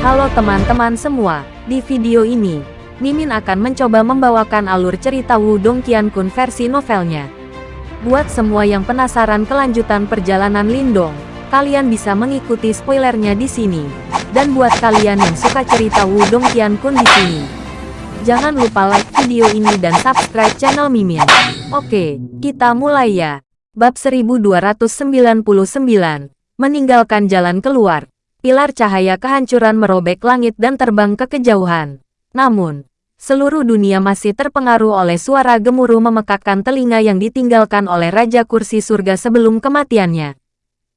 Halo teman-teman semua, di video ini, Mimin akan mencoba membawakan alur cerita Wudong Qiankun versi novelnya. Buat semua yang penasaran kelanjutan perjalanan Lindong, kalian bisa mengikuti spoilernya di sini. Dan buat kalian yang suka cerita Wudong Qiankun di sini, jangan lupa like video ini dan subscribe channel Mimin. Oke, kita mulai ya. Bab 1299, Meninggalkan Jalan Keluar. Pilar cahaya kehancuran merobek langit dan terbang ke kejauhan. Namun, seluruh dunia masih terpengaruh oleh suara gemuruh memekakkan telinga yang ditinggalkan oleh Raja Kursi Surga sebelum kematiannya.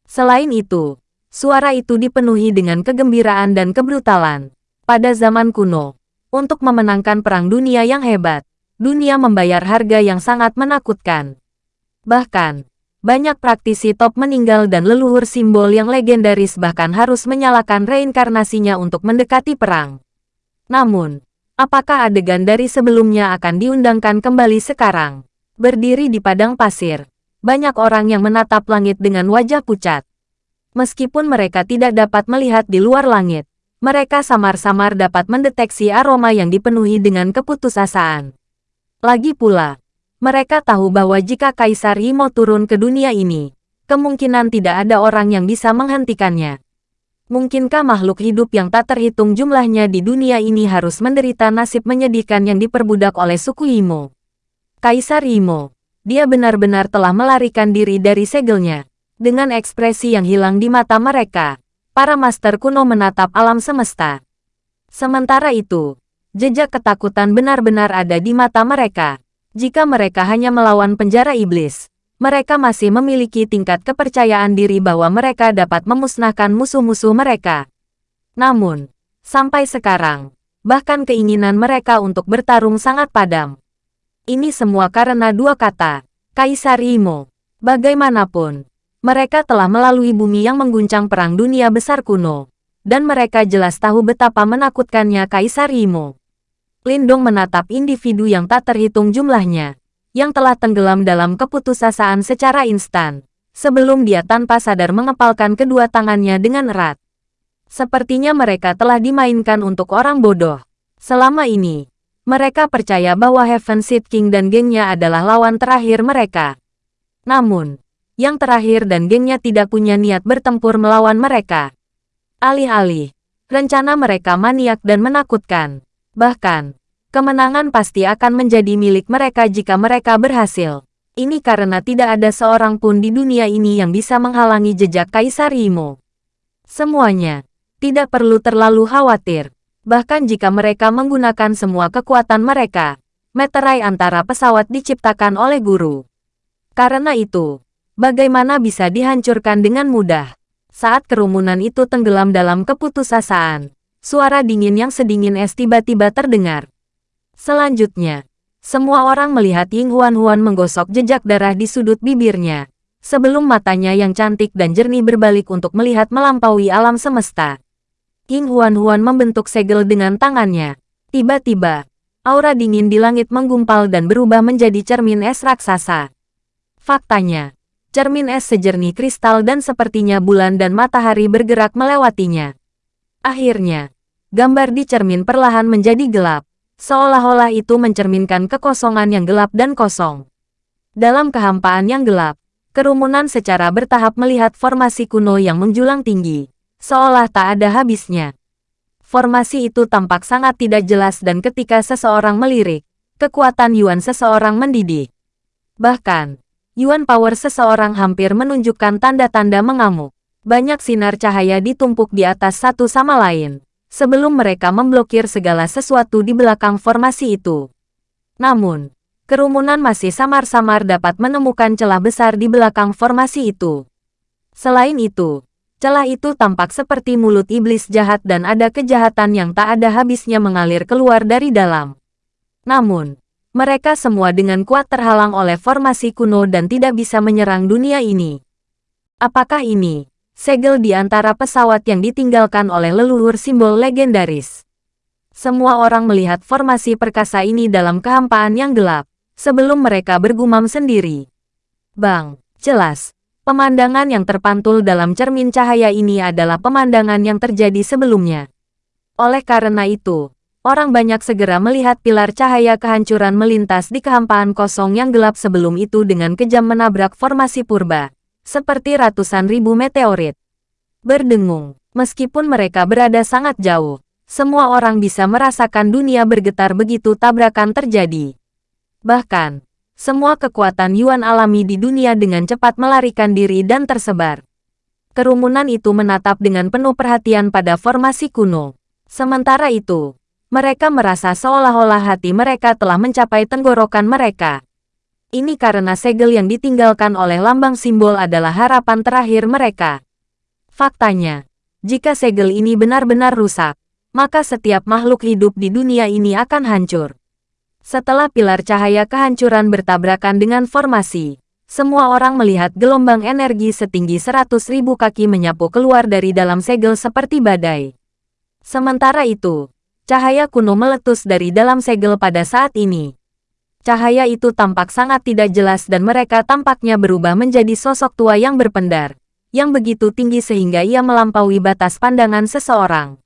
Selain itu, suara itu dipenuhi dengan kegembiraan dan kebrutalan. Pada zaman kuno, untuk memenangkan perang dunia yang hebat, dunia membayar harga yang sangat menakutkan. Bahkan, banyak praktisi top meninggal dan leluhur simbol yang legendaris bahkan harus menyalakan reinkarnasinya untuk mendekati perang. Namun, apakah adegan dari sebelumnya akan diundangkan kembali sekarang? Berdiri di padang pasir, banyak orang yang menatap langit dengan wajah pucat. Meskipun mereka tidak dapat melihat di luar langit, mereka samar-samar dapat mendeteksi aroma yang dipenuhi dengan keputusasaan. Lagi pula, mereka tahu bahwa jika Kaisar Imo turun ke dunia ini, kemungkinan tidak ada orang yang bisa menghentikannya. Mungkinkah makhluk hidup yang tak terhitung jumlahnya di dunia ini harus menderita nasib menyedihkan yang diperbudak oleh suku Imo? Kaisar Imo, dia benar-benar telah melarikan diri dari segelnya. Dengan ekspresi yang hilang di mata mereka, para master kuno menatap alam semesta. Sementara itu, jejak ketakutan benar-benar ada di mata mereka. Jika mereka hanya melawan penjara iblis, mereka masih memiliki tingkat kepercayaan diri bahwa mereka dapat memusnahkan musuh-musuh mereka. Namun, sampai sekarang, bahkan keinginan mereka untuk bertarung sangat padam. Ini semua karena dua kata, Kaisar Imo. Bagaimanapun, mereka telah melalui bumi yang mengguncang perang dunia besar kuno, dan mereka jelas tahu betapa menakutkannya Kaisar Imo. Lindong menatap individu yang tak terhitung jumlahnya, yang telah tenggelam dalam keputusasaan secara instan, sebelum dia tanpa sadar mengepalkan kedua tangannya dengan erat. Sepertinya mereka telah dimainkan untuk orang bodoh. Selama ini, mereka percaya bahwa Heaven Seed King dan gengnya adalah lawan terakhir mereka. Namun, yang terakhir dan gengnya tidak punya niat bertempur melawan mereka. Alih-alih, rencana mereka maniak dan menakutkan. Bahkan, kemenangan pasti akan menjadi milik mereka jika mereka berhasil. Ini karena tidak ada seorang pun di dunia ini yang bisa menghalangi jejak Kaisar Imo. Semuanya, tidak perlu terlalu khawatir. Bahkan jika mereka menggunakan semua kekuatan mereka, meterai antara pesawat diciptakan oleh guru. Karena itu, bagaimana bisa dihancurkan dengan mudah? Saat kerumunan itu tenggelam dalam keputusasaan, Suara dingin yang sedingin es tiba-tiba terdengar. Selanjutnya, semua orang melihat Ying Huan-Huan menggosok jejak darah di sudut bibirnya, sebelum matanya yang cantik dan jernih berbalik untuk melihat melampaui alam semesta. Ying Huan-Huan membentuk segel dengan tangannya. Tiba-tiba, aura dingin di langit menggumpal dan berubah menjadi cermin es raksasa. Faktanya, cermin es sejernih kristal dan sepertinya bulan dan matahari bergerak melewatinya. Akhirnya, gambar di cermin perlahan menjadi gelap, seolah-olah itu mencerminkan kekosongan yang gelap dan kosong. Dalam kehampaan yang gelap, kerumunan secara bertahap melihat formasi kuno yang menjulang tinggi, seolah tak ada habisnya. Formasi itu tampak sangat tidak jelas dan ketika seseorang melirik, kekuatan Yuan seseorang mendidih. Bahkan, Yuan power seseorang hampir menunjukkan tanda-tanda mengamuk. Banyak sinar cahaya ditumpuk di atas satu sama lain sebelum mereka memblokir segala sesuatu di belakang formasi itu. Namun, kerumunan masih samar-samar dapat menemukan celah besar di belakang formasi itu. Selain itu, celah itu tampak seperti mulut iblis jahat dan ada kejahatan yang tak ada habisnya mengalir keluar dari dalam. Namun, mereka semua dengan kuat terhalang oleh formasi kuno dan tidak bisa menyerang dunia ini. Apakah ini segel di antara pesawat yang ditinggalkan oleh leluhur simbol legendaris. Semua orang melihat formasi perkasa ini dalam kehampaan yang gelap, sebelum mereka bergumam sendiri. Bang, jelas, pemandangan yang terpantul dalam cermin cahaya ini adalah pemandangan yang terjadi sebelumnya. Oleh karena itu, orang banyak segera melihat pilar cahaya kehancuran melintas di kehampaan kosong yang gelap sebelum itu dengan kejam menabrak formasi purba, seperti ratusan ribu meteorit. Berdengung, meskipun mereka berada sangat jauh, semua orang bisa merasakan dunia bergetar begitu tabrakan terjadi. Bahkan, semua kekuatan Yuan alami di dunia dengan cepat melarikan diri dan tersebar. Kerumunan itu menatap dengan penuh perhatian pada formasi kuno. Sementara itu, mereka merasa seolah-olah hati mereka telah mencapai tenggorokan mereka. Ini karena segel yang ditinggalkan oleh lambang simbol adalah harapan terakhir mereka. Faktanya, jika segel ini benar-benar rusak, maka setiap makhluk hidup di dunia ini akan hancur. Setelah pilar cahaya kehancuran bertabrakan dengan formasi, semua orang melihat gelombang energi setinggi seratus ribu kaki menyapu keluar dari dalam segel seperti badai. Sementara itu, cahaya kuno meletus dari dalam segel pada saat ini. Cahaya itu tampak sangat tidak jelas dan mereka tampaknya berubah menjadi sosok tua yang berpendar, yang begitu tinggi sehingga ia melampaui batas pandangan seseorang.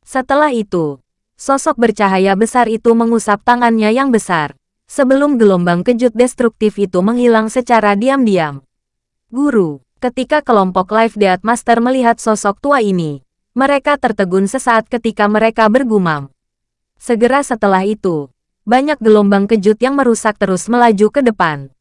Setelah itu, sosok bercahaya besar itu mengusap tangannya yang besar, sebelum gelombang kejut destruktif itu menghilang secara diam-diam. Guru, ketika kelompok Life Death Master melihat sosok tua ini, mereka tertegun sesaat ketika mereka bergumam. Segera setelah itu, banyak gelombang kejut yang merusak terus melaju ke depan.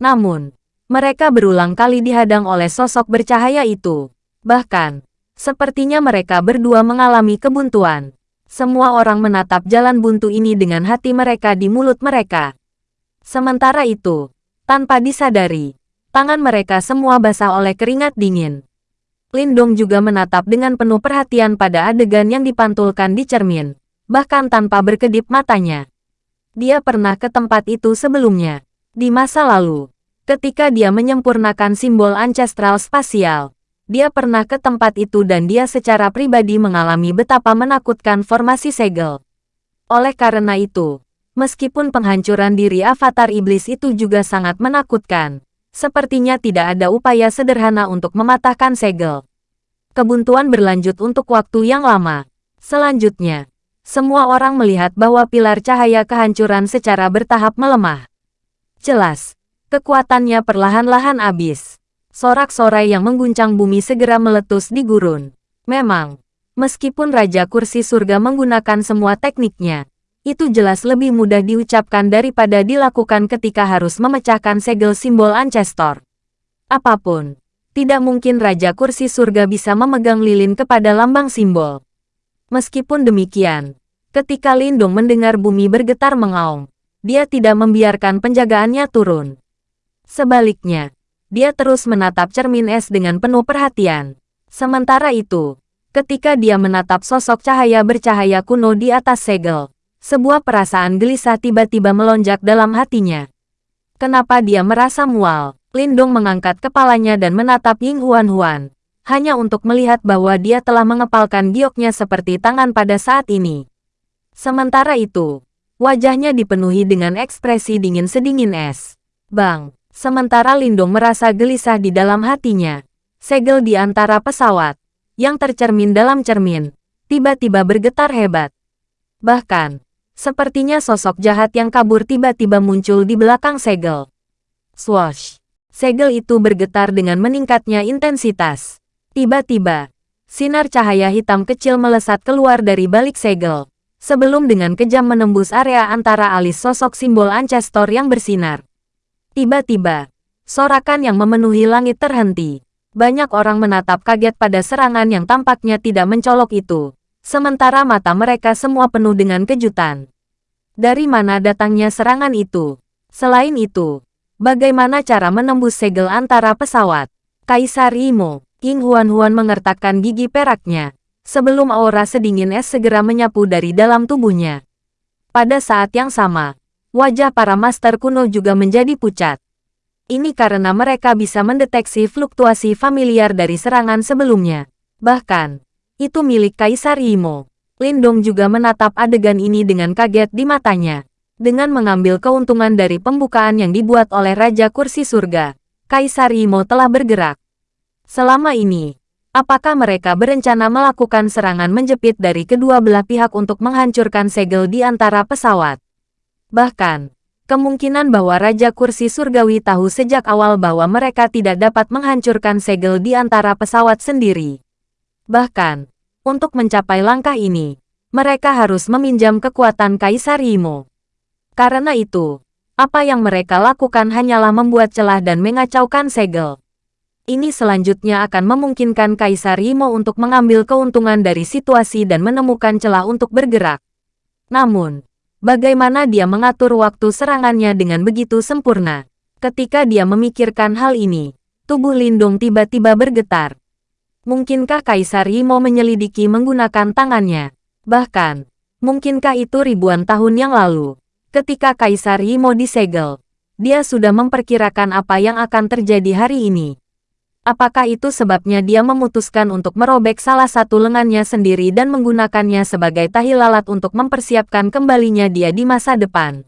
Namun, mereka berulang kali dihadang oleh sosok bercahaya itu. Bahkan, sepertinya mereka berdua mengalami kebuntuan. Semua orang menatap jalan buntu ini dengan hati mereka di mulut mereka. Sementara itu, tanpa disadari, tangan mereka semua basah oleh keringat dingin. Lindong juga menatap dengan penuh perhatian pada adegan yang dipantulkan di cermin, bahkan tanpa berkedip matanya. Dia pernah ke tempat itu sebelumnya, di masa lalu, ketika dia menyempurnakan simbol ancestral spasial. Dia pernah ke tempat itu dan dia secara pribadi mengalami betapa menakutkan formasi segel. Oleh karena itu, meskipun penghancuran diri avatar iblis itu juga sangat menakutkan, Sepertinya tidak ada upaya sederhana untuk mematahkan segel. Kebuntuan berlanjut untuk waktu yang lama. Selanjutnya, semua orang melihat bahwa pilar cahaya kehancuran secara bertahap melemah. Jelas, kekuatannya perlahan-lahan habis. Sorak-sorai yang mengguncang bumi segera meletus di gurun. Memang, meskipun Raja Kursi Surga menggunakan semua tekniknya, itu jelas lebih mudah diucapkan daripada dilakukan ketika harus memecahkan segel simbol Ancestor. Apa pun, tidak mungkin Raja Kursi Surga bisa memegang lilin kepada lambang simbol. Meskipun demikian, ketika Lindung mendengar bumi bergetar mengaung, dia tidak membiarkan penjagaannya turun. Sebaliknya, dia terus menatap cermin es dengan penuh perhatian. Sementara itu, ketika dia menatap sosok cahaya bercahaya kuno di atas segel, sebuah perasaan gelisah tiba-tiba melonjak dalam hatinya. Kenapa dia merasa mual? Lindong mengangkat kepalanya dan menatap Ying Huan Huan, hanya untuk melihat bahwa dia telah mengepalkan gioknya seperti tangan pada saat ini. Sementara itu, wajahnya dipenuhi dengan ekspresi dingin sedingin es. Bang, sementara Lindong merasa gelisah di dalam hatinya, segel di antara pesawat, yang tercermin dalam cermin, tiba-tiba bergetar hebat. Bahkan, Sepertinya sosok jahat yang kabur tiba-tiba muncul di belakang segel. Swash! Segel itu bergetar dengan meningkatnya intensitas. Tiba-tiba, sinar cahaya hitam kecil melesat keluar dari balik segel, sebelum dengan kejam menembus area antara alis sosok simbol Ancestor yang bersinar. Tiba-tiba, sorakan yang memenuhi langit terhenti. Banyak orang menatap kaget pada serangan yang tampaknya tidak mencolok itu sementara mata mereka semua penuh dengan kejutan. Dari mana datangnya serangan itu? Selain itu, bagaimana cara menembus segel antara pesawat? Kaisar Imo, King Huan-Huan mengertakkan gigi peraknya, sebelum aura sedingin es segera menyapu dari dalam tubuhnya. Pada saat yang sama, wajah para master kuno juga menjadi pucat. Ini karena mereka bisa mendeteksi fluktuasi familiar dari serangan sebelumnya. Bahkan, itu milik Kaisar Imo. Lindong juga menatap adegan ini dengan kaget di matanya. Dengan mengambil keuntungan dari pembukaan yang dibuat oleh Raja Kursi Surga, Kaisar Imo telah bergerak. Selama ini, Apakah mereka berencana melakukan serangan menjepit dari kedua belah pihak untuk menghancurkan segel di antara pesawat? Bahkan, kemungkinan bahwa Raja Kursi Surgawi tahu sejak awal bahwa mereka tidak dapat menghancurkan segel di antara pesawat sendiri. Bahkan, untuk mencapai langkah ini, mereka harus meminjam kekuatan Kaisar Imo. Karena itu, apa yang mereka lakukan hanyalah membuat celah dan mengacaukan segel. Ini selanjutnya akan memungkinkan Kaisar Imo untuk mengambil keuntungan dari situasi dan menemukan celah untuk bergerak. Namun, bagaimana dia mengatur waktu serangannya dengan begitu sempurna? Ketika dia memikirkan hal ini, tubuh Lindung tiba-tiba bergetar. Mungkinkah Kaisar Imo menyelidiki menggunakan tangannya? Bahkan, mungkinkah itu ribuan tahun yang lalu, ketika Kaisar Imo disegel, dia sudah memperkirakan apa yang akan terjadi hari ini. Apakah itu sebabnya dia memutuskan untuk merobek salah satu lengannya sendiri dan menggunakannya sebagai tahi lalat untuk mempersiapkan kembalinya dia di masa depan?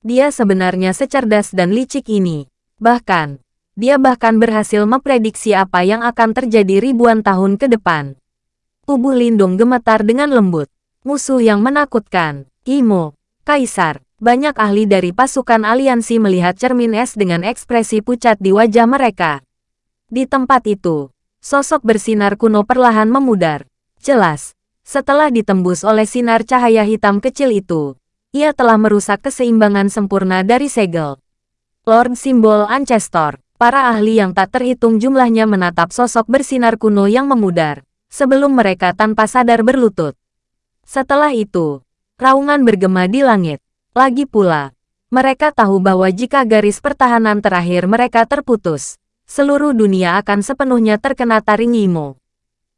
Dia sebenarnya secerdas dan licik ini. Bahkan, dia bahkan berhasil memprediksi apa yang akan terjadi ribuan tahun ke depan. Tubuh Lindung gemetar dengan lembut. Musuh yang menakutkan. Imo, Kaisar, banyak ahli dari pasukan aliansi melihat cermin es dengan ekspresi pucat di wajah mereka. Di tempat itu, sosok bersinar kuno perlahan memudar. Jelas, setelah ditembus oleh sinar cahaya hitam kecil itu, ia telah merusak keseimbangan sempurna dari segel. Lord Simbol Ancestor, para ahli yang tak terhitung jumlahnya menatap sosok bersinar kuno yang memudar, sebelum mereka tanpa sadar berlutut. Setelah itu, raungan bergema di langit. Lagi pula, mereka tahu bahwa jika garis pertahanan terakhir mereka terputus, seluruh dunia akan sepenuhnya terkena taring Imo.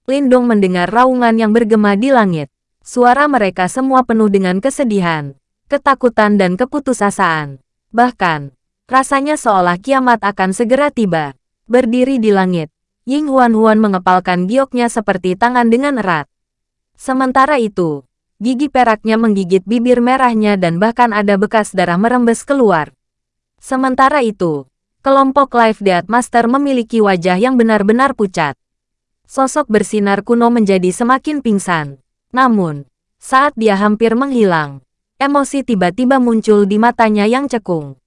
Lindong mendengar raungan yang bergema di langit. Suara mereka semua penuh dengan kesedihan, ketakutan dan keputusasaan. Bahkan, rasanya seolah kiamat akan segera tiba. Berdiri di langit, Ying Huan-Huan mengepalkan gioknya seperti tangan dengan erat. Sementara itu, gigi peraknya menggigit bibir merahnya dan bahkan ada bekas darah merembes keluar. Sementara itu, kelompok Life Death Master memiliki wajah yang benar-benar pucat. Sosok bersinar kuno menjadi semakin pingsan. Namun, saat dia hampir menghilang, emosi tiba-tiba muncul di matanya yang cekung.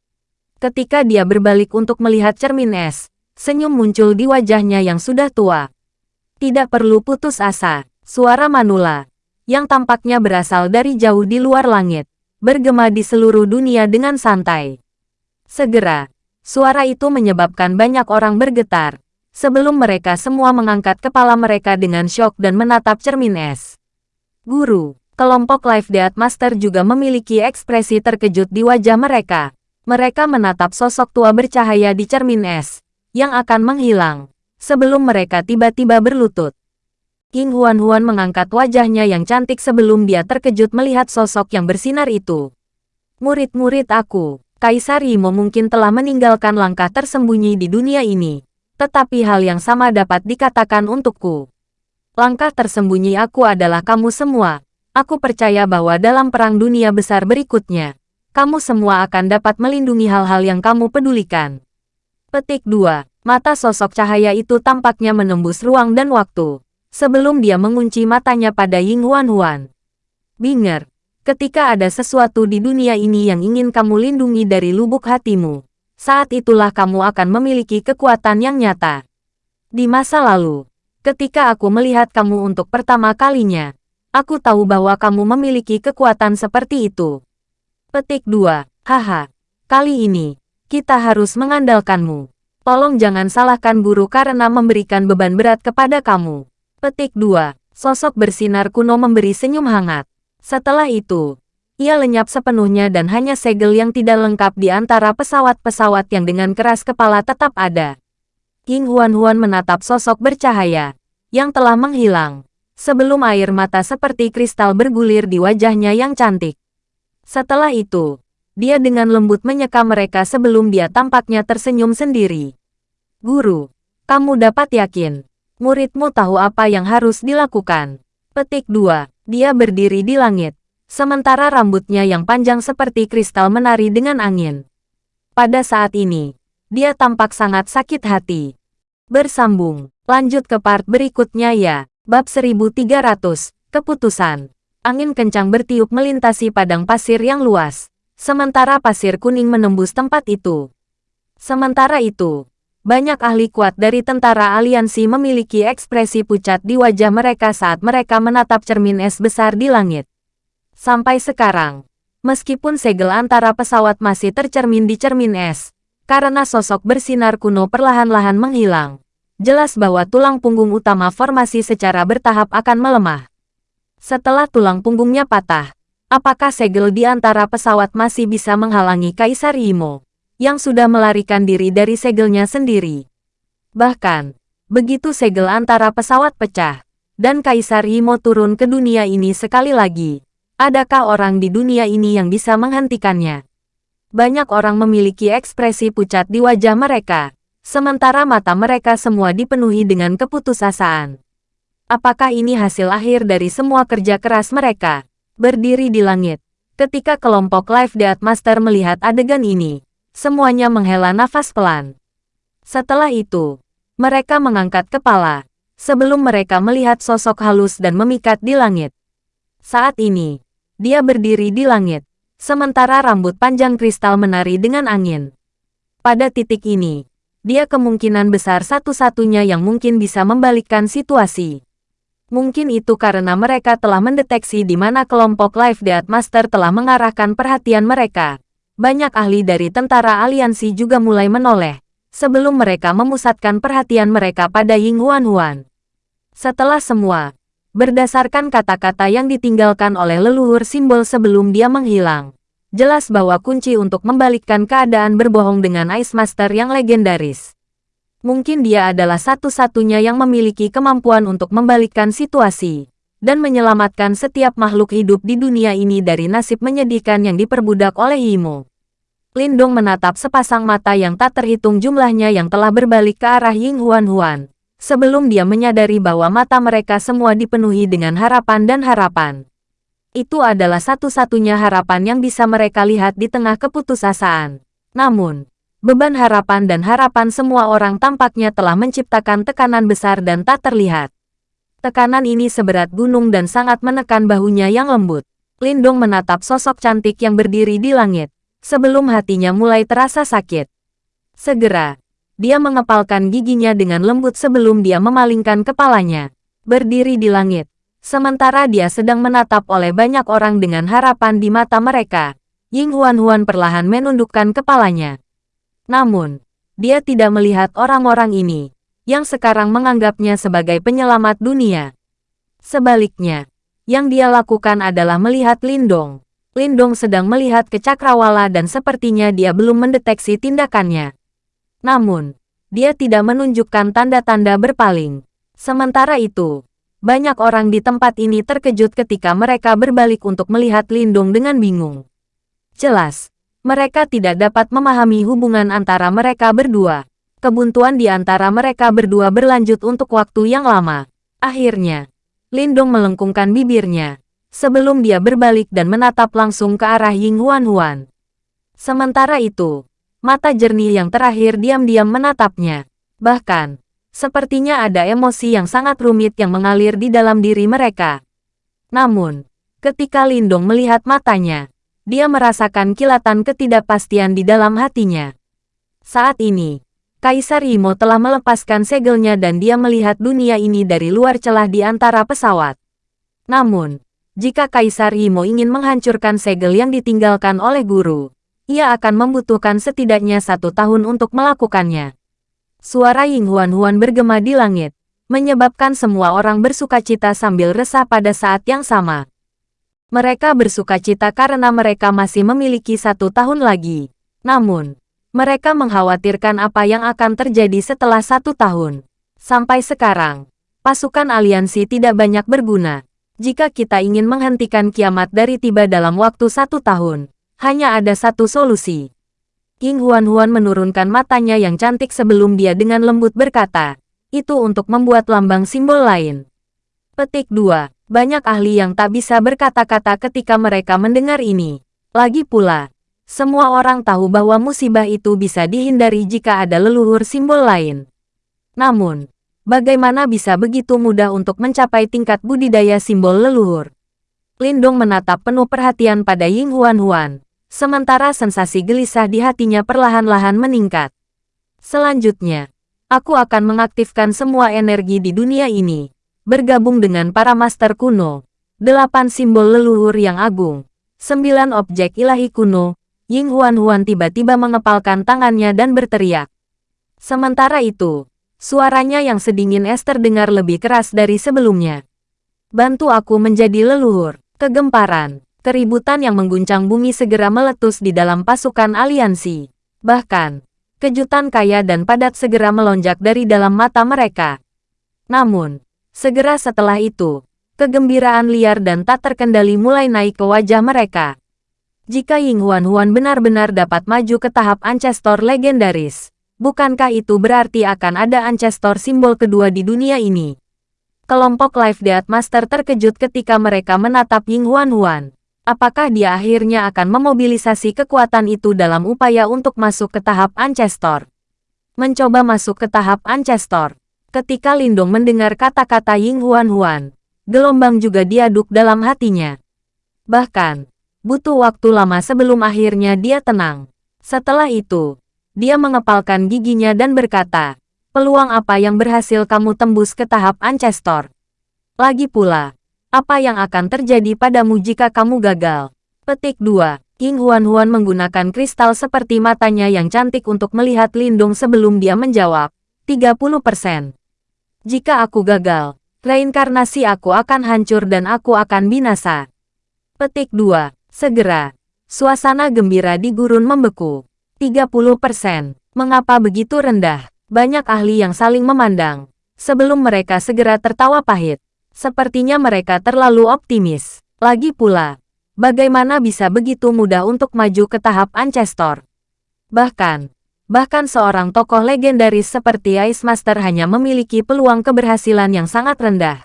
Ketika dia berbalik untuk melihat cermin es, senyum muncul di wajahnya yang sudah tua. Tidak perlu putus asa, suara Manula, yang tampaknya berasal dari jauh di luar langit, bergema di seluruh dunia dengan santai. Segera, Suara itu menyebabkan banyak orang bergetar, sebelum mereka semua mengangkat kepala mereka dengan syok dan menatap cermin es. Guru, kelompok Life Death Master juga memiliki ekspresi terkejut di wajah mereka. Mereka menatap sosok tua bercahaya di cermin es, yang akan menghilang, sebelum mereka tiba-tiba berlutut. King Huan-Huan mengangkat wajahnya yang cantik sebelum dia terkejut melihat sosok yang bersinar itu. Murid-murid aku, Kaisar Yimo mungkin telah meninggalkan langkah tersembunyi di dunia ini. Tetapi hal yang sama dapat dikatakan untukku. Langkah tersembunyi aku adalah kamu semua. Aku percaya bahwa dalam perang dunia besar berikutnya, kamu semua akan dapat melindungi hal-hal yang kamu pedulikan. Petik 2. Mata sosok cahaya itu tampaknya menembus ruang dan waktu. Sebelum dia mengunci matanya pada Ying Huan Huan. Binger, Ketika ada sesuatu di dunia ini yang ingin kamu lindungi dari lubuk hatimu, saat itulah kamu akan memiliki kekuatan yang nyata. Di masa lalu, ketika aku melihat kamu untuk pertama kalinya, aku tahu bahwa kamu memiliki kekuatan seperti itu. Petik 2. Haha. Kali ini, kita harus mengandalkanmu. Tolong jangan salahkan guru karena memberikan beban berat kepada kamu. Petik 2. Sosok bersinar kuno memberi senyum hangat. Setelah itu, ia lenyap sepenuhnya dan hanya segel yang tidak lengkap di antara pesawat-pesawat yang dengan keras kepala tetap ada. King Huan-Huan menatap sosok bercahaya, yang telah menghilang, sebelum air mata seperti kristal bergulir di wajahnya yang cantik. Setelah itu, dia dengan lembut menyeka mereka sebelum dia tampaknya tersenyum sendiri. Guru, kamu dapat yakin, muridmu tahu apa yang harus dilakukan. Petik 2. Dia berdiri di langit, sementara rambutnya yang panjang seperti kristal menari dengan angin. Pada saat ini, dia tampak sangat sakit hati. Bersambung, lanjut ke part berikutnya ya. Bab 1300, Keputusan. Angin kencang bertiup melintasi padang pasir yang luas. Sementara pasir kuning menembus tempat itu. Sementara itu, banyak ahli kuat dari tentara aliansi memiliki ekspresi pucat di wajah mereka saat mereka menatap cermin es besar di langit. Sampai sekarang, meskipun segel antara pesawat masih tercermin di cermin es, karena sosok bersinar kuno perlahan-lahan menghilang, jelas bahwa tulang punggung utama formasi secara bertahap akan melemah. Setelah tulang punggungnya patah, apakah segel di antara pesawat masih bisa menghalangi Kaisar Imo? Yang sudah melarikan diri dari segelnya sendiri. Bahkan, begitu segel antara pesawat pecah, dan Kaisar Imo turun ke dunia ini sekali lagi, adakah orang di dunia ini yang bisa menghentikannya? Banyak orang memiliki ekspresi pucat di wajah mereka, sementara mata mereka semua dipenuhi dengan keputusasaan. Apakah ini hasil akhir dari semua kerja keras mereka? Berdiri di langit. Ketika kelompok Life Death Master melihat adegan ini, Semuanya menghela nafas pelan. Setelah itu, mereka mengangkat kepala, sebelum mereka melihat sosok halus dan memikat di langit. Saat ini, dia berdiri di langit, sementara rambut panjang kristal menari dengan angin. Pada titik ini, dia kemungkinan besar satu-satunya yang mungkin bisa membalikkan situasi. Mungkin itu karena mereka telah mendeteksi di mana kelompok Life Death Master telah mengarahkan perhatian mereka banyak ahli dari tentara aliansi juga mulai menoleh, sebelum mereka memusatkan perhatian mereka pada Ying Huan Huan. Setelah semua, berdasarkan kata-kata yang ditinggalkan oleh leluhur simbol sebelum dia menghilang, jelas bahwa kunci untuk membalikkan keadaan berbohong dengan Ice Master yang legendaris. Mungkin dia adalah satu-satunya yang memiliki kemampuan untuk membalikkan situasi dan menyelamatkan setiap makhluk hidup di dunia ini dari nasib menyedihkan yang diperbudak oleh Yimo. Lindong menatap sepasang mata yang tak terhitung jumlahnya yang telah berbalik ke arah Ying Huan Huan, sebelum dia menyadari bahwa mata mereka semua dipenuhi dengan harapan dan harapan. Itu adalah satu-satunya harapan yang bisa mereka lihat di tengah keputusasaan. Namun, beban harapan dan harapan semua orang tampaknya telah menciptakan tekanan besar dan tak terlihat. Tekanan ini seberat gunung dan sangat menekan bahunya yang lembut. Lindong menatap sosok cantik yang berdiri di langit, sebelum hatinya mulai terasa sakit. Segera, dia mengepalkan giginya dengan lembut sebelum dia memalingkan kepalanya, berdiri di langit. Sementara dia sedang menatap oleh banyak orang dengan harapan di mata mereka, Ying Huan-Huan perlahan menundukkan kepalanya. Namun, dia tidak melihat orang-orang ini yang sekarang menganggapnya sebagai penyelamat dunia. Sebaliknya, yang dia lakukan adalah melihat Lindong. Lindong sedang melihat ke Cakrawala dan sepertinya dia belum mendeteksi tindakannya. Namun, dia tidak menunjukkan tanda-tanda berpaling. Sementara itu, banyak orang di tempat ini terkejut ketika mereka berbalik untuk melihat Lindong dengan bingung. Jelas, mereka tidak dapat memahami hubungan antara mereka berdua. Kebuntuan di antara mereka berdua berlanjut untuk waktu yang lama. Akhirnya, Lindong melengkungkan bibirnya, sebelum dia berbalik dan menatap langsung ke arah Ying Huan Huan. Sementara itu, mata jernih yang terakhir diam-diam menatapnya. Bahkan, sepertinya ada emosi yang sangat rumit yang mengalir di dalam diri mereka. Namun, ketika Lindong melihat matanya, dia merasakan kilatan ketidakpastian di dalam hatinya. Saat ini, Kaisar Imo telah melepaskan segelnya dan dia melihat dunia ini dari luar celah di antara pesawat. Namun, jika Kaisar Imo ingin menghancurkan segel yang ditinggalkan oleh guru, ia akan membutuhkan setidaknya satu tahun untuk melakukannya. Suara Ying Huan Huan bergema di langit, menyebabkan semua orang bersuka cita sambil resah pada saat yang sama. Mereka bersuka cita karena mereka masih memiliki satu tahun lagi. Namun, mereka mengkhawatirkan apa yang akan terjadi setelah satu tahun. Sampai sekarang, pasukan aliansi tidak banyak berguna. Jika kita ingin menghentikan kiamat dari tiba dalam waktu satu tahun, hanya ada satu solusi. King Huan-Huan menurunkan matanya yang cantik sebelum dia dengan lembut berkata, itu untuk membuat lambang simbol lain. Petik 2. Banyak ahli yang tak bisa berkata-kata ketika mereka mendengar ini. Lagi pula, semua orang tahu bahwa musibah itu bisa dihindari jika ada leluhur simbol lain. Namun, bagaimana bisa begitu mudah untuk mencapai tingkat budidaya simbol leluhur? Lindong menatap penuh perhatian pada Ying Huan Huan, sementara sensasi gelisah di hatinya perlahan-lahan meningkat. Selanjutnya, aku akan mengaktifkan semua energi di dunia ini, bergabung dengan para master kuno, delapan simbol leluhur yang agung, sembilan objek ilahi kuno, Ying Huan Huan tiba-tiba mengepalkan tangannya dan berteriak. Sementara itu, suaranya yang sedingin es terdengar lebih keras dari sebelumnya. Bantu aku menjadi leluhur. Kegemparan, keributan yang mengguncang bumi segera meletus di dalam pasukan aliansi. Bahkan, kejutan kaya dan padat segera melonjak dari dalam mata mereka. Namun, segera setelah itu, kegembiraan liar dan tak terkendali mulai naik ke wajah mereka. Jika Ying Huan Huan benar-benar dapat maju ke tahap Ancestor legendaris, bukankah itu berarti akan ada Ancestor simbol kedua di dunia ini? Kelompok Life Death Master terkejut ketika mereka menatap Ying Huan Huan. Apakah dia akhirnya akan memobilisasi kekuatan itu dalam upaya untuk masuk ke tahap Ancestor? Mencoba masuk ke tahap Ancestor. Ketika Lindong mendengar kata-kata Ying Huan Huan, gelombang juga diaduk dalam hatinya. Bahkan, butuh waktu lama sebelum akhirnya dia tenang. Setelah itu, dia mengepalkan giginya dan berkata, peluang apa yang berhasil kamu tembus ke tahap Ancestor? Lagi pula, apa yang akan terjadi padamu jika kamu gagal? Petik 2. King Huan Huan menggunakan kristal seperti matanya yang cantik untuk melihat Lindung sebelum dia menjawab. 30%. Jika aku gagal, reinkarnasi aku akan hancur dan aku akan binasa. Petik 2. Segera. Suasana gembira di gurun membeku. 30%. Mengapa begitu rendah? Banyak ahli yang saling memandang. Sebelum mereka segera tertawa pahit. Sepertinya mereka terlalu optimis. Lagi pula, bagaimana bisa begitu mudah untuk maju ke tahap Ancestor? Bahkan, bahkan seorang tokoh legendaris seperti Ice Master hanya memiliki peluang keberhasilan yang sangat rendah.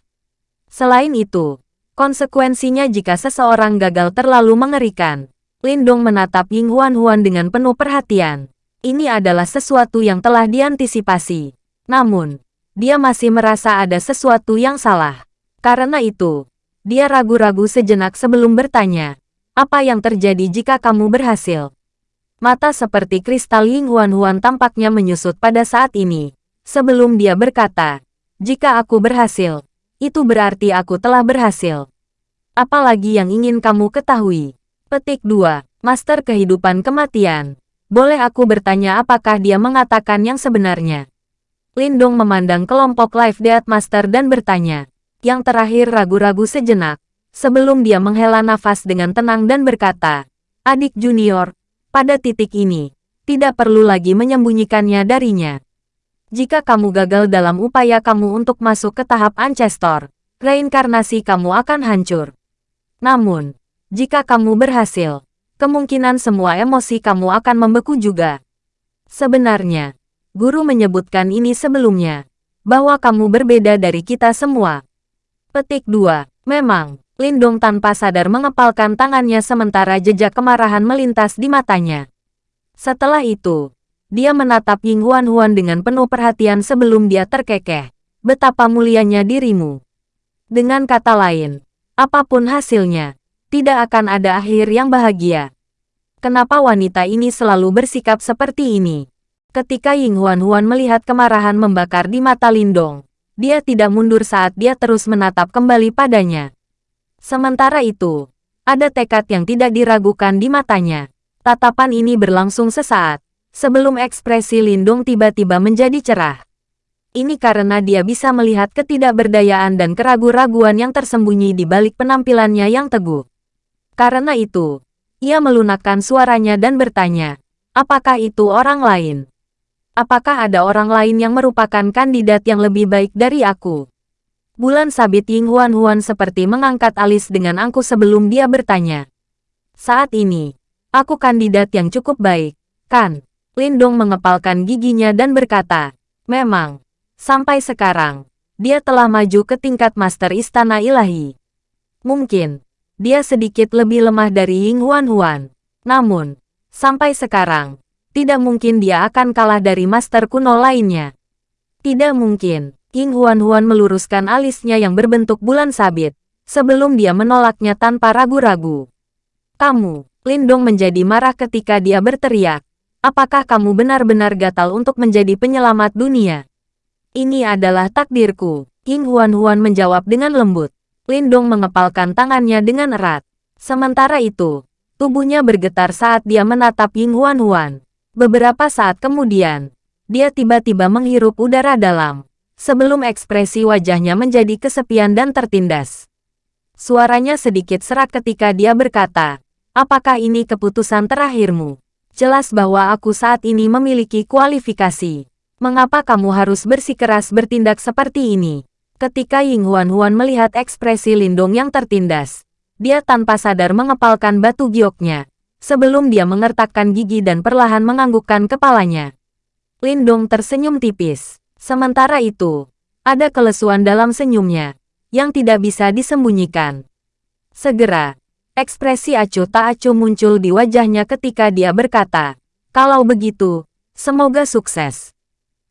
Selain itu, konsekuensinya jika seseorang gagal terlalu mengerikan. Lindong menatap Ying Huan Huan dengan penuh perhatian. Ini adalah sesuatu yang telah diantisipasi. Namun, dia masih merasa ada sesuatu yang salah. Karena itu, dia ragu-ragu sejenak sebelum bertanya, apa yang terjadi jika kamu berhasil? Mata seperti kristal Ying Huan Huan tampaknya menyusut pada saat ini. Sebelum dia berkata, jika aku berhasil, itu berarti aku telah berhasil. Apalagi yang ingin kamu ketahui? Petik 2. Master Kehidupan Kematian boleh aku bertanya apakah dia mengatakan yang sebenarnya? Lindong memandang kelompok Life Death Master dan bertanya. Yang terakhir ragu-ragu sejenak, sebelum dia menghela nafas dengan tenang dan berkata, Adik junior, pada titik ini, tidak perlu lagi menyembunyikannya darinya. Jika kamu gagal dalam upaya kamu untuk masuk ke tahap Ancestor, reinkarnasi kamu akan hancur. Namun, jika kamu berhasil, kemungkinan semua emosi kamu akan membeku juga. Sebenarnya, guru menyebutkan ini sebelumnya, bahwa kamu berbeda dari kita semua. Petik 2. Memang, Lindong tanpa sadar mengepalkan tangannya sementara jejak kemarahan melintas di matanya. Setelah itu, dia menatap Ying Huan Huan dengan penuh perhatian sebelum dia terkekeh. Betapa mulianya dirimu. Dengan kata lain, apa pun hasilnya, tidak akan ada akhir yang bahagia. Kenapa wanita ini selalu bersikap seperti ini? Ketika Ying Huan Huan melihat kemarahan membakar di mata Lindong, dia tidak mundur saat dia terus menatap kembali padanya. Sementara itu, ada tekad yang tidak diragukan di matanya. Tatapan ini berlangsung sesaat, sebelum ekspresi Lindong tiba-tiba menjadi cerah. Ini karena dia bisa melihat ketidakberdayaan dan keraguan-raguan yang tersembunyi di balik penampilannya yang teguh. Karena itu, ia melunakkan suaranya dan bertanya, apakah itu orang lain? Apakah ada orang lain yang merupakan kandidat yang lebih baik dari aku? Bulan sabit Ying Huan Huan seperti mengangkat alis dengan angkuh sebelum dia bertanya. Saat ini, aku kandidat yang cukup baik, kan? Lindong mengepalkan giginya dan berkata, memang, sampai sekarang, dia telah maju ke tingkat Master Istana Ilahi. Mungkin, dia sedikit lebih lemah dari Ying Huan Huan. Namun, sampai sekarang, tidak mungkin dia akan kalah dari master kuno lainnya. Tidak mungkin. Ying Huan-Huan meluruskan alisnya yang berbentuk bulan sabit, sebelum dia menolaknya tanpa ragu-ragu. Kamu, Lindong menjadi marah ketika dia berteriak. Apakah kamu benar-benar gatal untuk menjadi penyelamat dunia? Ini adalah takdirku. Ying Huan-Huan menjawab dengan lembut. Lindong mengepalkan tangannya dengan erat. Sementara itu, tubuhnya bergetar saat dia menatap Ying Huan-Huan. Beberapa saat kemudian, dia tiba-tiba menghirup udara dalam, sebelum ekspresi wajahnya menjadi kesepian dan tertindas. Suaranya sedikit serak ketika dia berkata, apakah ini keputusan terakhirmu? Jelas bahwa aku saat ini memiliki kualifikasi. Mengapa kamu harus bersikeras bertindak seperti ini? Ketika Ying Huan-Huan melihat ekspresi Lindong yang tertindas, dia tanpa sadar mengepalkan batu gioknya, sebelum dia mengertakkan gigi dan perlahan menganggukkan kepalanya. Lindong tersenyum tipis. Sementara itu, ada kelesuan dalam senyumnya, yang tidak bisa disembunyikan. Segera, ekspresi acuh tak acuh muncul di wajahnya ketika dia berkata, kalau begitu, semoga sukses.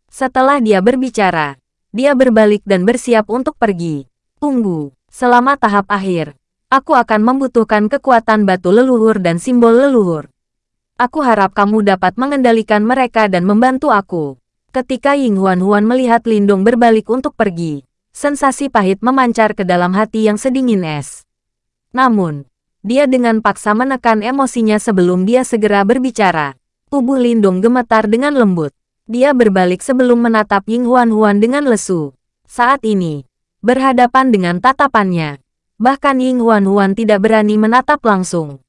Setelah dia berbicara, dia berbalik dan bersiap untuk pergi. Tunggu, selama tahap akhir, aku akan membutuhkan kekuatan batu leluhur dan simbol leluhur. Aku harap kamu dapat mengendalikan mereka dan membantu aku. Ketika Ying Huan-Huan melihat Lindong berbalik untuk pergi, sensasi pahit memancar ke dalam hati yang sedingin es. Namun, dia dengan paksa menekan emosinya sebelum dia segera berbicara. Tubuh Lindong gemetar dengan lembut. Dia berbalik sebelum menatap Ying Huan-Huan dengan lesu. Saat ini, berhadapan dengan tatapannya, bahkan Ying Huan-Huan tidak berani menatap langsung.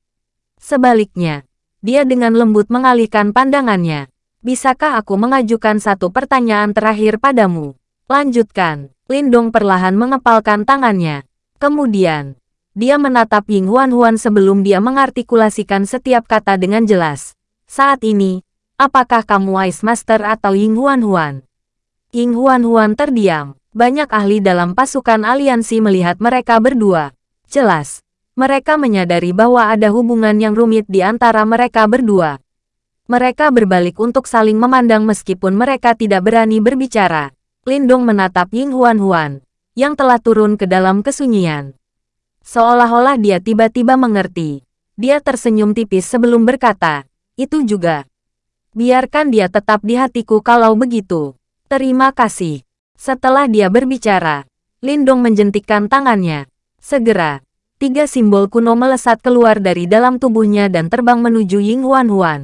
Sebaliknya, dia dengan lembut mengalihkan pandangannya. Bisakah aku mengajukan satu pertanyaan terakhir padamu? Lanjutkan. Lindong perlahan mengepalkan tangannya. Kemudian, dia menatap Ying Huan-Huan sebelum dia mengartikulasikan setiap kata dengan jelas. Saat ini, apakah kamu Ice Master atau Ying Huan-Huan? Ying Huan-Huan terdiam. Banyak ahli dalam pasukan aliansi melihat mereka berdua. Jelas, mereka menyadari bahwa ada hubungan yang rumit di antara mereka berdua. Mereka berbalik untuk saling memandang meskipun mereka tidak berani berbicara. Lindong menatap Ying Huan-Huan, yang telah turun ke dalam kesunyian. Seolah-olah dia tiba-tiba mengerti. Dia tersenyum tipis sebelum berkata, itu juga. Biarkan dia tetap di hatiku kalau begitu. Terima kasih. Setelah dia berbicara, Lindong menjentikkan tangannya. Segera, tiga simbol kuno melesat keluar dari dalam tubuhnya dan terbang menuju Ying Huan Huan.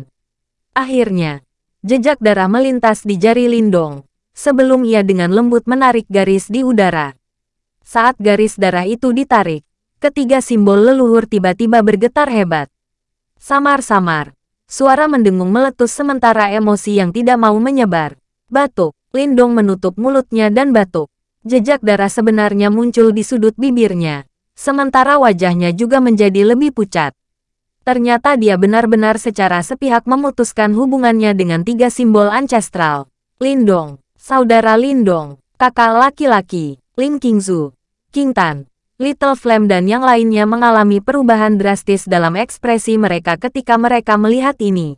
Akhirnya, jejak darah melintas di jari Lindong, sebelum ia dengan lembut menarik garis di udara. Saat garis darah itu ditarik, ketiga simbol leluhur tiba-tiba bergetar hebat. Samar-samar, suara mendengung meletus sementara emosi yang tidak mau menyebar. Batuk, Lindong menutup mulutnya dan batuk. Jejak darah sebenarnya muncul di sudut bibirnya sementara wajahnya juga menjadi lebih pucat. Ternyata dia benar-benar secara sepihak memutuskan hubungannya dengan tiga simbol ancestral. Lindong, saudara Lindong, kakak laki-laki, Ling Qingzu, King Tan, Little Flame dan yang lainnya mengalami perubahan drastis dalam ekspresi mereka ketika mereka melihat ini.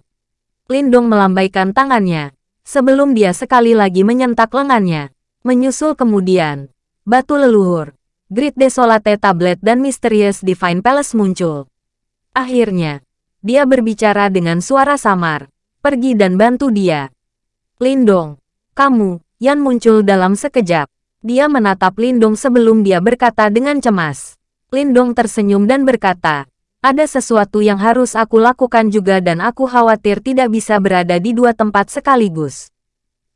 Lindong melambaikan tangannya, sebelum dia sekali lagi menyentak lengannya. Menyusul kemudian, batu leluhur, Great Desolate Tablet dan Mysterious Divine Palace muncul. Akhirnya, dia berbicara dengan suara samar. Pergi dan bantu dia. Lindong, kamu, Yan muncul dalam sekejap. Dia menatap Lindong sebelum dia berkata dengan cemas. Lindong tersenyum dan berkata, ada sesuatu yang harus aku lakukan juga dan aku khawatir tidak bisa berada di dua tempat sekaligus.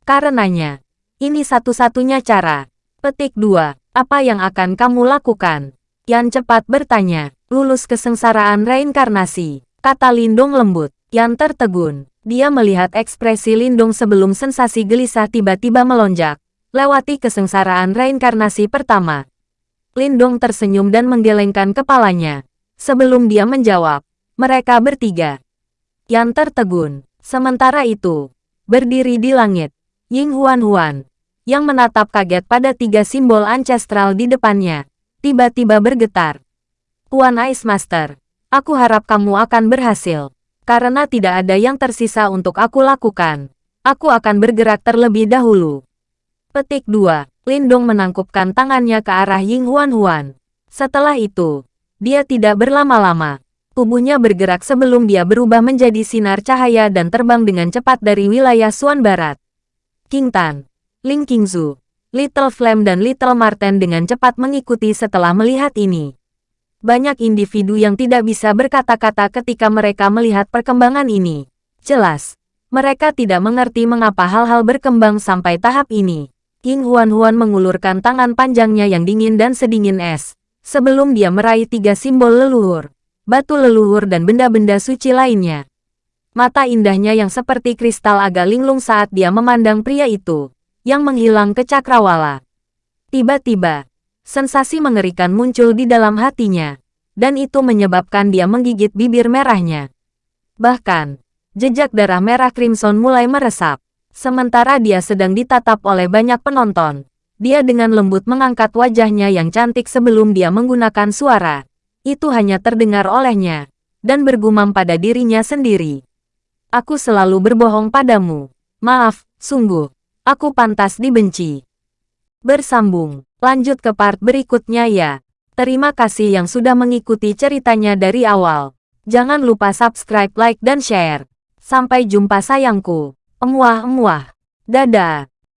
Karenanya, ini satu-satunya cara. Petik 2. Apa yang akan kamu lakukan? Yan cepat bertanya. Lulus kesengsaraan reinkarnasi. Kata Lindung lembut. Yan tertegun. Dia melihat ekspresi Lindung sebelum sensasi gelisah tiba-tiba melonjak. Lewati kesengsaraan reinkarnasi pertama. Lindung tersenyum dan menggelengkan kepalanya. Sebelum dia menjawab, mereka bertiga. Yan tertegun. Sementara itu, berdiri di langit, Ying Huan Huan, yang menatap kaget pada tiga simbol ancestral di depannya, tiba-tiba bergetar. Tuan Ice Master, aku harap kamu akan berhasil. Karena tidak ada yang tersisa untuk aku lakukan. Aku akan bergerak terlebih dahulu. Petik 2. Lindong menangkupkan tangannya ke arah Ying Huan Huan. Setelah itu, dia tidak berlama-lama. Tubuhnya bergerak sebelum dia berubah menjadi sinar cahaya dan terbang dengan cepat dari wilayah Suan Barat. King Tan, Ling Qingzu, Little Flame dan Little Marten dengan cepat mengikuti setelah melihat ini. Banyak individu yang tidak bisa berkata-kata ketika mereka melihat perkembangan ini. Jelas, mereka tidak mengerti mengapa hal-hal berkembang sampai tahap ini. King Huan-Huan mengulurkan tangan panjangnya yang dingin dan sedingin es, sebelum dia meraih tiga simbol leluhur, batu leluhur dan benda-benda suci lainnya. Mata indahnya yang seperti kristal agak linglung saat dia memandang pria itu, yang menghilang ke cakrawala. Tiba-tiba, sensasi mengerikan muncul di dalam hatinya, dan itu menyebabkan dia menggigit bibir merahnya. Bahkan, jejak darah merah crimson mulai meresap. Sementara dia sedang ditatap oleh banyak penonton, dia dengan lembut mengangkat wajahnya yang cantik sebelum dia menggunakan suara. Itu hanya terdengar olehnya, dan bergumam pada dirinya sendiri. Aku selalu berbohong padamu. Maaf, sungguh. Aku pantas dibenci. Bersambung. Lanjut ke part berikutnya ya. Terima kasih yang sudah mengikuti ceritanya dari awal. Jangan lupa subscribe, like, dan share. Sampai jumpa sayangku. Emuah-emuah. Dadah.